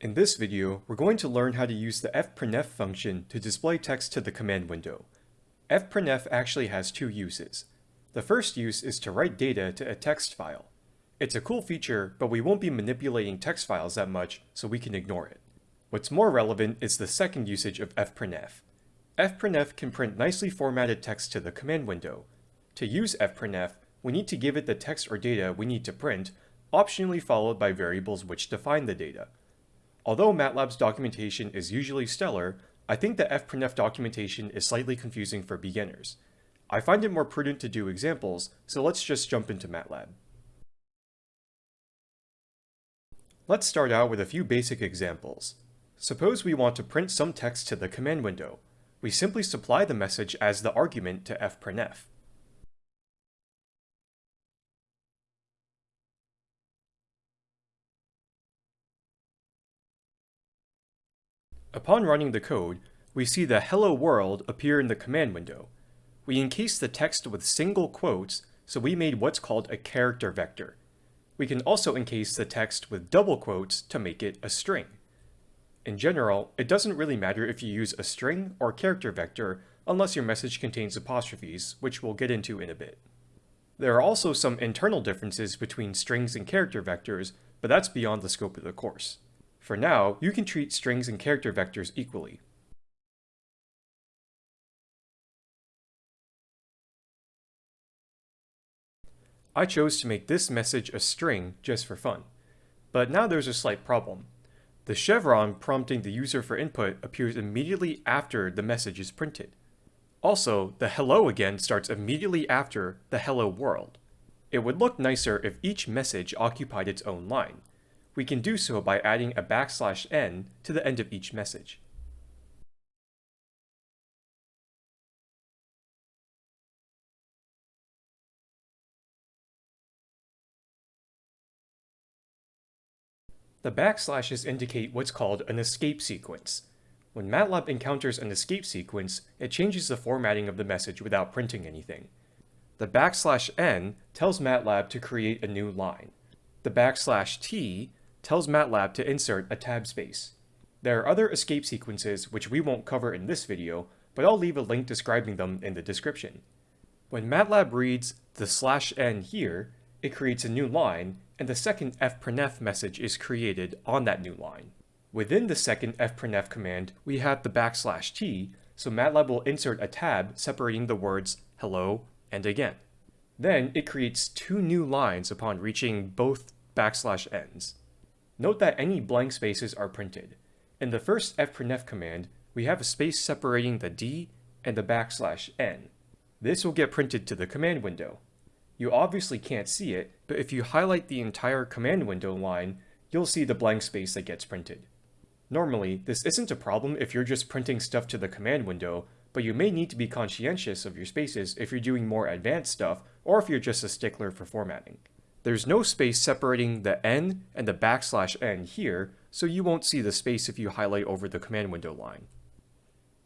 In this video, we're going to learn how to use the fprintf function to display text to the command window. fprintf actually has two uses. The first use is to write data to a text file. It's a cool feature, but we won't be manipulating text files that much, so we can ignore it. What's more relevant is the second usage of fprintf. fprintf can print nicely formatted text to the command window. To use fprintf, we need to give it the text or data we need to print, optionally followed by variables which define the data. Although MATLAB's documentation is usually stellar, I think the fprintf documentation is slightly confusing for beginners. I find it more prudent to do examples, so let's just jump into MATLAB. Let's start out with a few basic examples. Suppose we want to print some text to the command window. We simply supply the message as the argument to fprintf. Upon running the code, we see the hello world appear in the command window. We encased the text with single quotes, so we made what's called a character vector. We can also encase the text with double quotes to make it a string. In general, it doesn't really matter if you use a string or character vector unless your message contains apostrophes, which we'll get into in a bit. There are also some internal differences between strings and character vectors, but that's beyond the scope of the course. For now, you can treat strings and character vectors equally. I chose to make this message a string just for fun. But now there's a slight problem. The chevron prompting the user for input appears immediately after the message is printed. Also, the hello again starts immediately after the hello world. It would look nicer if each message occupied its own line, we can do so by adding a backslash n to the end of each message. The backslashes indicate what's called an escape sequence. When MATLAB encounters an escape sequence, it changes the formatting of the message without printing anything. The backslash n tells MATLAB to create a new line. The backslash t tells MATLAB to insert a tab space. There are other escape sequences which we won't cover in this video, but I'll leave a link describing them in the description. When MATLAB reads the slash n here, it creates a new line, and the second fprintf message is created on that new line. Within the second fprintf command, we have the backslash t, so MATLAB will insert a tab separating the words hello and again. Then it creates two new lines upon reaching both backslash n's. Note that any blank spaces are printed. In the first fprintf command, we have a space separating the d and the backslash n. This will get printed to the command window. You obviously can't see it, but if you highlight the entire command window line, you'll see the blank space that gets printed. Normally, this isn't a problem if you're just printing stuff to the command window, but you may need to be conscientious of your spaces if you're doing more advanced stuff, or if you're just a stickler for formatting. There's no space separating the n and the backslash n here, so you won't see the space if you highlight over the command window line.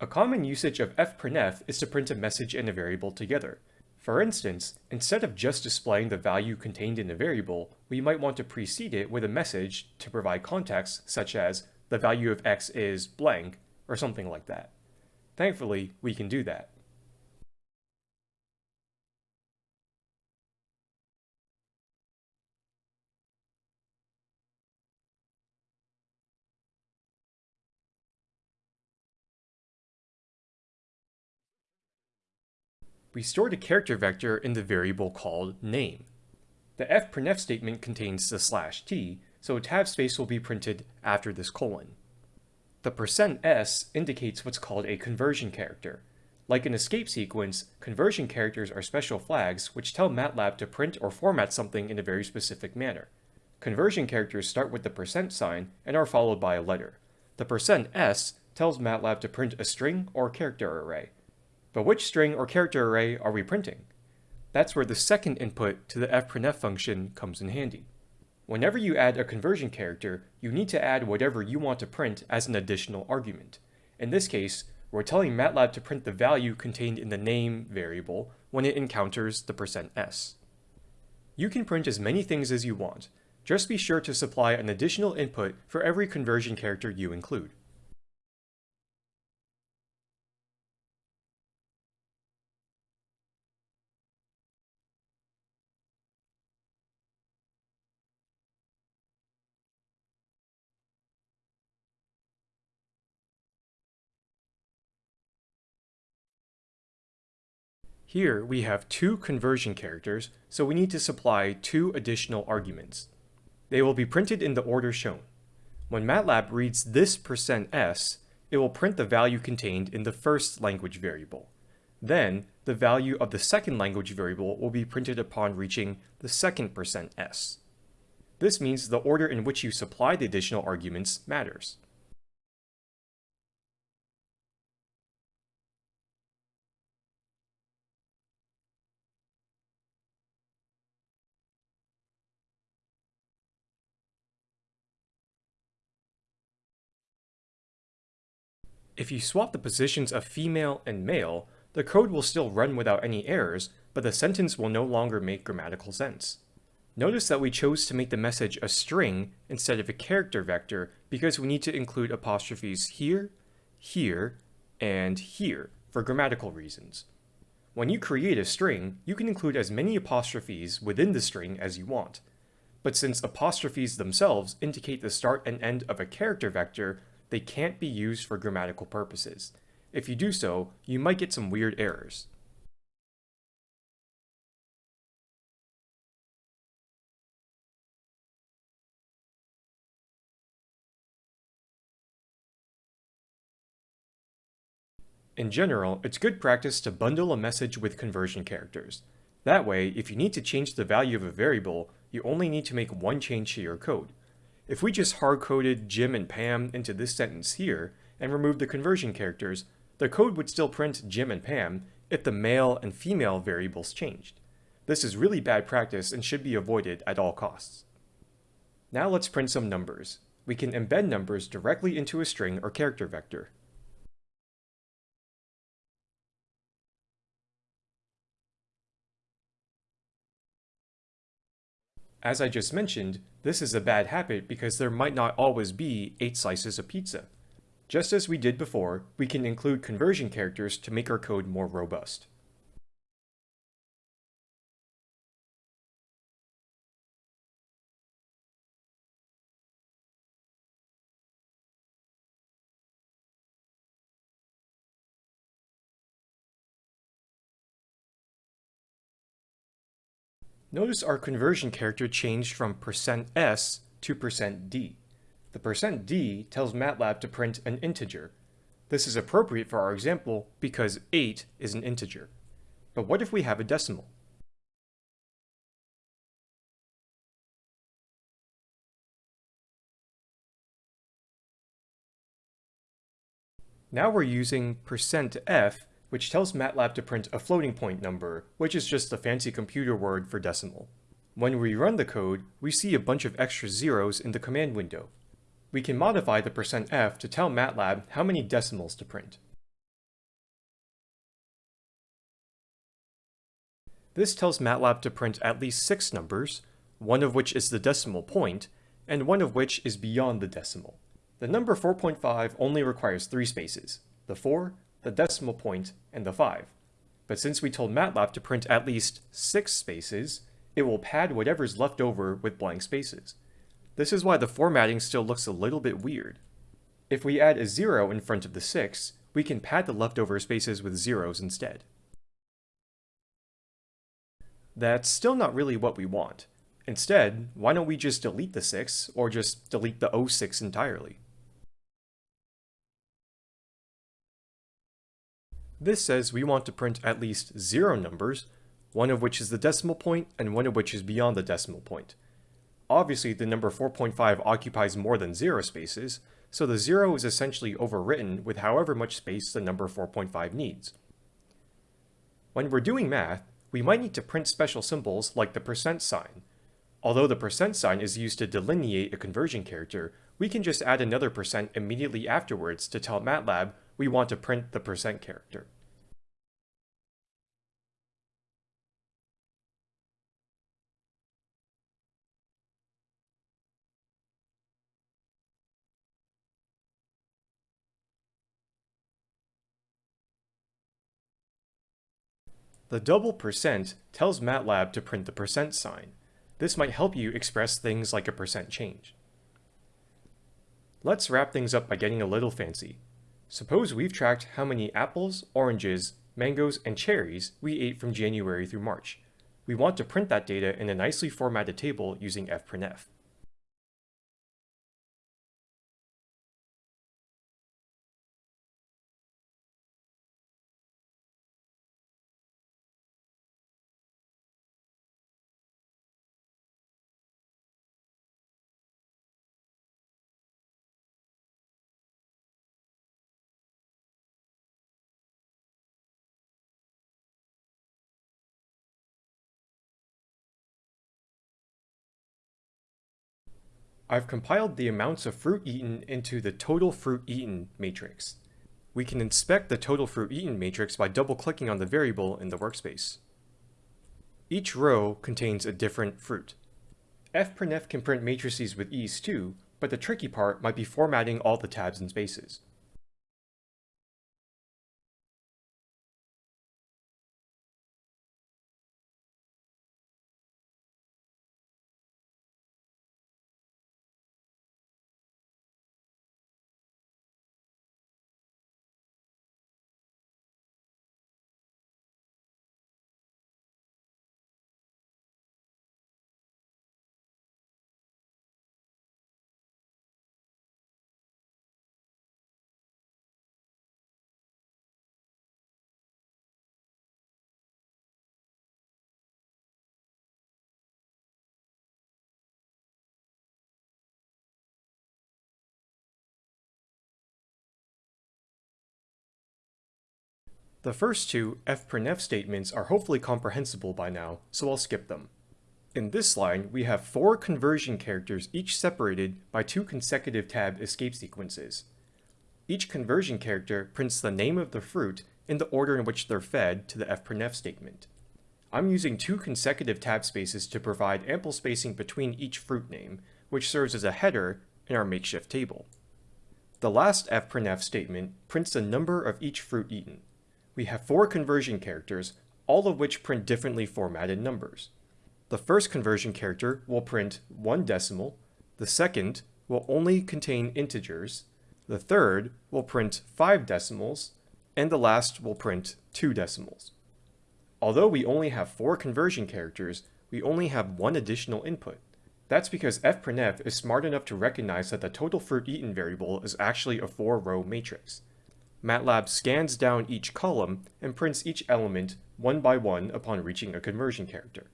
A common usage of fprintf is to print a message and a variable together. For instance, instead of just displaying the value contained in a variable, we might want to precede it with a message to provide context such as the value of x is blank, or something like that. Thankfully, we can do that. We stored a character vector in the variable called name. The fprintf statement contains the slash t, so a tab space will be printed after this colon. The percent %s indicates what's called a conversion character. Like an escape sequence, conversion characters are special flags which tell MATLAB to print or format something in a very specific manner. Conversion characters start with the percent sign and are followed by a letter. The percent %s tells MATLAB to print a string or character array. But which string or character array are we printing? That's where the second input to the fprintf function comes in handy. Whenever you add a conversion character, you need to add whatever you want to print as an additional argument. In this case, we're telling MATLAB to print the value contained in the name variable when it encounters the %s. You can print as many things as you want, Just be sure to supply an additional input for every conversion character you include. Here we have two conversion characters, so we need to supply two additional arguments. They will be printed in the order shown. When MATLAB reads this %s, it will print the value contained in the first language variable. Then, the value of the second language variable will be printed upon reaching the second %s. This means the order in which you supply the additional arguments matters. If you swap the positions of female and male, the code will still run without any errors, but the sentence will no longer make grammatical sense. Notice that we chose to make the message a string instead of a character vector because we need to include apostrophes here, here, and here for grammatical reasons. When you create a string, you can include as many apostrophes within the string as you want. But since apostrophes themselves indicate the start and end of a character vector, they can't be used for grammatical purposes. If you do so, you might get some weird errors. In general, it's good practice to bundle a message with conversion characters. That way, if you need to change the value of a variable, you only need to make one change to your code. If we just hard-coded Jim and Pam into this sentence here, and removed the conversion characters, the code would still print Jim and Pam if the male and female variables changed. This is really bad practice and should be avoided at all costs. Now let's print some numbers. We can embed numbers directly into a string or character vector. As I just mentioned, this is a bad habit because there might not always be 8 slices of pizza. Just as we did before, we can include conversion characters to make our code more robust. Notice our conversion character changed from %s to %d. The %d tells MATLAB to print an integer. This is appropriate for our example because 8 is an integer. But what if we have a decimal? Now we're using %f which tells MATLAB to print a floating point number, which is just a fancy computer word for decimal. When we run the code, we see a bunch of extra zeros in the command window. We can modify the %f to tell MATLAB how many decimals to print. This tells MATLAB to print at least six numbers, one of which is the decimal point, and one of which is beyond the decimal. The number 4.5 only requires three spaces, the 4, the decimal point, and the 5. But since we told MATLAB to print at least 6 spaces, it will pad whatever's left over with blank spaces. This is why the formatting still looks a little bit weird. If we add a 0 in front of the 6, we can pad the leftover spaces with zeros instead. That's still not really what we want. Instead, why don't we just delete the 6, or just delete the 06 entirely? This says we want to print at least zero numbers, one of which is the decimal point and one of which is beyond the decimal point. Obviously, the number 4.5 occupies more than zero spaces, so the zero is essentially overwritten with however much space the number 4.5 needs. When we're doing math, we might need to print special symbols like the percent sign. Although the percent sign is used to delineate a conversion character, we can just add another percent immediately afterwards to tell MATLAB we want to print the percent character. The double percent tells MATLAB to print the percent sign. This might help you express things like a percent change. Let's wrap things up by getting a little fancy. Suppose we've tracked how many apples, oranges, mangoes, and cherries we ate from January through March. We want to print that data in a nicely formatted table using fprintf. I've compiled the amounts of fruit eaten into the total fruit eaten matrix. We can inspect the total fruit eaten matrix by double-clicking on the variable in the workspace. Each row contains a different fruit. fprintf can print matrices with ease too, but the tricky part might be formatting all the tabs and spaces. The first two fprintf statements are hopefully comprehensible by now, so I'll skip them. In this line, we have four conversion characters each separated by two consecutive tab escape sequences. Each conversion character prints the name of the fruit in the order in which they're fed to the fprintf statement. I'm using two consecutive tab spaces to provide ample spacing between each fruit name, which serves as a header in our makeshift table. The last fprintf statement prints the number of each fruit eaten we have four conversion characters, all of which print differently formatted numbers. The first conversion character will print one decimal, the second will only contain integers, the third will print five decimals, and the last will print two decimals. Although we only have four conversion characters, we only have one additional input. That's because fprintf is smart enough to recognize that the total fruit eaten variable is actually a four-row matrix. MATLAB scans down each column and prints each element one by one upon reaching a conversion character.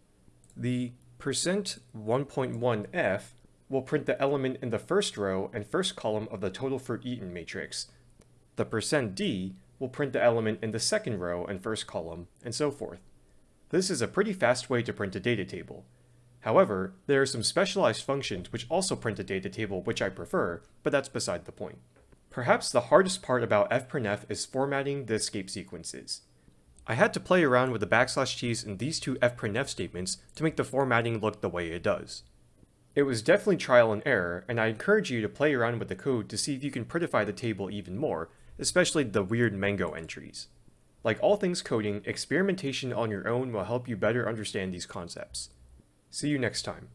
The %1.1f will print the element in the first row and first column of the total fruit eaten matrix. The %d will print the element in the second row and first column, and so forth. This is a pretty fast way to print a data table. However, there are some specialized functions which also print a data table which I prefer, but that's beside the point. Perhaps the hardest part about fprintf is formatting the escape sequences. I had to play around with the backslash t's in these two fprintf statements to make the formatting look the way it does. It was definitely trial and error, and I encourage you to play around with the code to see if you can prettify the table even more, especially the weird mango entries. Like all things coding, experimentation on your own will help you better understand these concepts. See you next time.